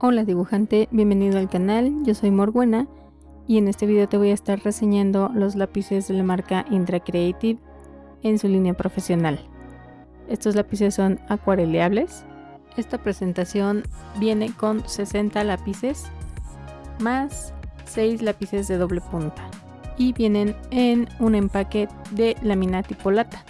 Hola dibujante, bienvenido al canal, yo soy Morbuena y en este video te voy a estar reseñando los lápices de la marca Indra Creative en su línea profesional. Estos lápices son acuareleables. Esta presentación viene con 60 lápices más 6 lápices de doble punta y vienen en un empaque de lámina tipo lata.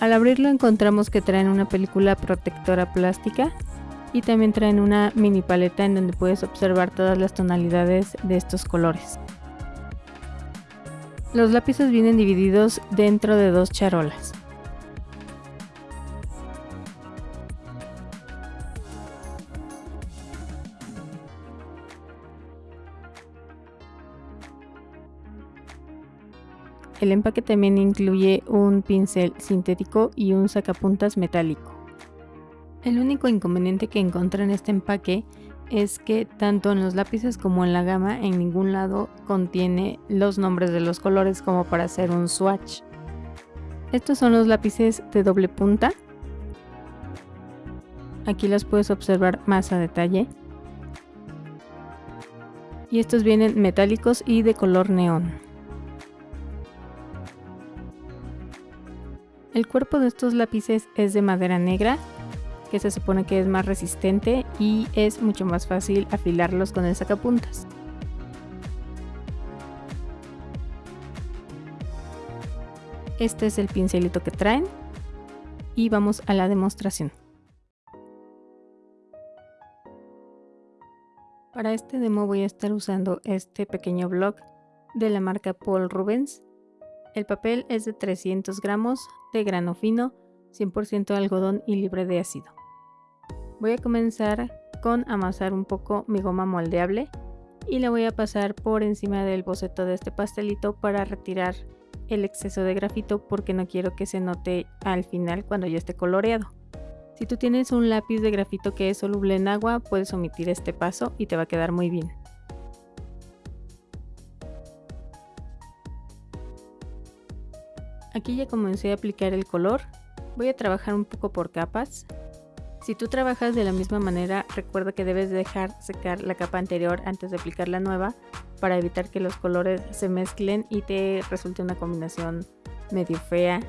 Al abrirlo encontramos que traen una película protectora plástica y también traen una mini paleta en donde puedes observar todas las tonalidades de estos colores. Los lápices vienen divididos dentro de dos charolas. El empaque también incluye un pincel sintético y un sacapuntas metálico. El único inconveniente que encontré en este empaque es que tanto en los lápices como en la gama en ningún lado contiene los nombres de los colores como para hacer un swatch. Estos son los lápices de doble punta. Aquí los puedes observar más a detalle. Y estos vienen metálicos y de color neón. El cuerpo de estos lápices es de madera negra, que se supone que es más resistente y es mucho más fácil afilarlos con el sacapuntas. Este es el pincelito que traen y vamos a la demostración. Para este demo voy a estar usando este pequeño blog de la marca Paul Rubens el papel es de 300 gramos de grano fino, 100% algodón y libre de ácido. Voy a comenzar con amasar un poco mi goma moldeable y la voy a pasar por encima del boceto de este pastelito para retirar el exceso de grafito porque no quiero que se note al final cuando ya esté coloreado. Si tú tienes un lápiz de grafito que es soluble en agua, puedes omitir este paso y te va a quedar muy bien. Aquí ya comencé a aplicar el color. Voy a trabajar un poco por capas. Si tú trabajas de la misma manera, recuerda que debes dejar secar la capa anterior antes de aplicar la nueva para evitar que los colores se mezclen y te resulte una combinación medio fea.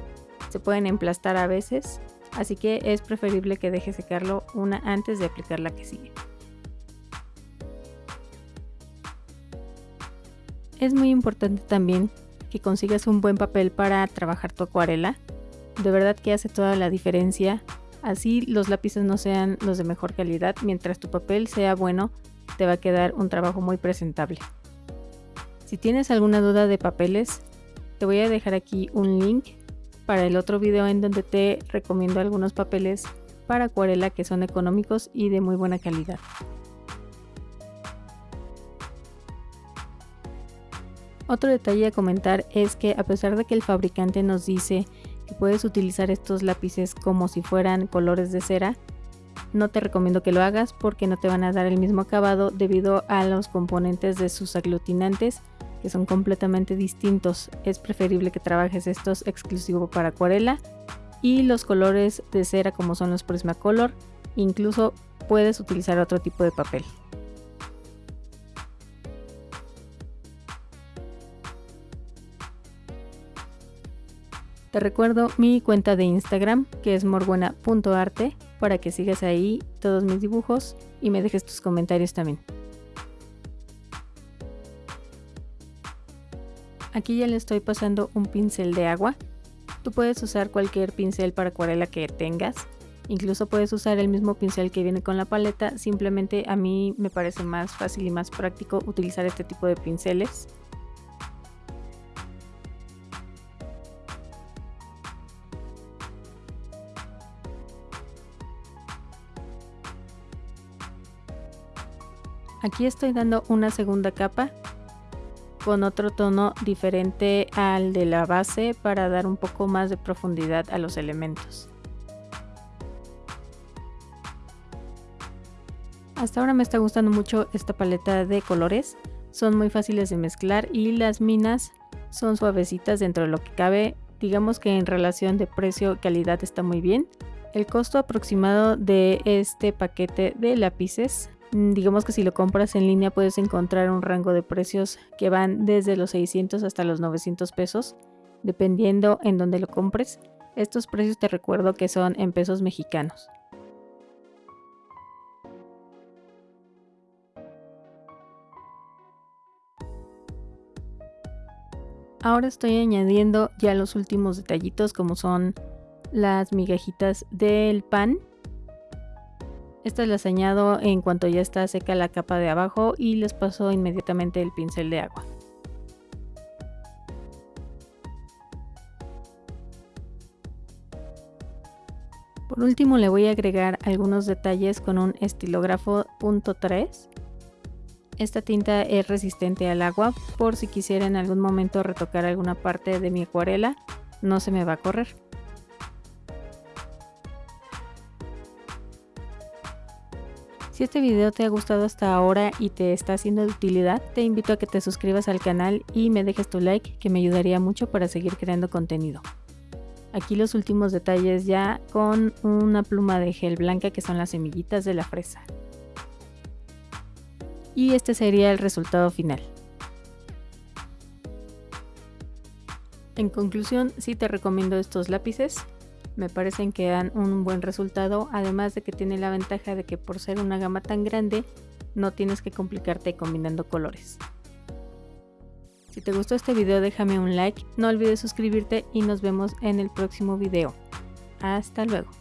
Se pueden emplastar a veces, así que es preferible que dejes secarlo una antes de aplicar la que sigue. Es muy importante también que consigas un buen papel para trabajar tu acuarela. De verdad que hace toda la diferencia. Así los lápices no sean los de mejor calidad, mientras tu papel sea bueno, te va a quedar un trabajo muy presentable. Si tienes alguna duda de papeles, te voy a dejar aquí un link para el otro video en donde te recomiendo algunos papeles para acuarela que son económicos y de muy buena calidad. Otro detalle a comentar es que a pesar de que el fabricante nos dice que puedes utilizar estos lápices como si fueran colores de cera, no te recomiendo que lo hagas porque no te van a dar el mismo acabado debido a los componentes de sus aglutinantes que son completamente distintos. Es preferible que trabajes estos exclusivo para acuarela y los colores de cera como son los Prismacolor, incluso puedes utilizar otro tipo de papel. Te recuerdo mi cuenta de Instagram que es morbuena.arte para que sigas ahí todos mis dibujos y me dejes tus comentarios también. Aquí ya le estoy pasando un pincel de agua. Tú puedes usar cualquier pincel para acuarela que tengas. Incluso puedes usar el mismo pincel que viene con la paleta. Simplemente a mí me parece más fácil y más práctico utilizar este tipo de pinceles. Aquí estoy dando una segunda capa con otro tono diferente al de la base para dar un poco más de profundidad a los elementos. Hasta ahora me está gustando mucho esta paleta de colores, son muy fáciles de mezclar y las minas son suavecitas dentro de lo que cabe, digamos que en relación de precio-calidad está muy bien. El costo aproximado de este paquete de lápices, digamos que si lo compras en línea puedes encontrar un rango de precios que van desde los 600 hasta los 900 pesos, dependiendo en dónde lo compres. Estos precios te recuerdo que son en pesos mexicanos. Ahora estoy añadiendo ya los últimos detallitos como son las migajitas del pan. Estas las añado en cuanto ya está seca la capa de abajo y les paso inmediatamente el pincel de agua. Por último le voy a agregar algunos detalles con un estilógrafo .3 esta tinta es resistente al agua, por si quisiera en algún momento retocar alguna parte de mi acuarela, no se me va a correr. Si este video te ha gustado hasta ahora y te está siendo de utilidad, te invito a que te suscribas al canal y me dejes tu like que me ayudaría mucho para seguir creando contenido. Aquí los últimos detalles ya con una pluma de gel blanca que son las semillitas de la fresa y este sería el resultado final. En conclusión, sí te recomiendo estos lápices, me parecen que dan un buen resultado, además de que tiene la ventaja de que por ser una gama tan grande, no tienes que complicarte combinando colores. Si te gustó este video déjame un like, no olvides suscribirte y nos vemos en el próximo video. Hasta luego.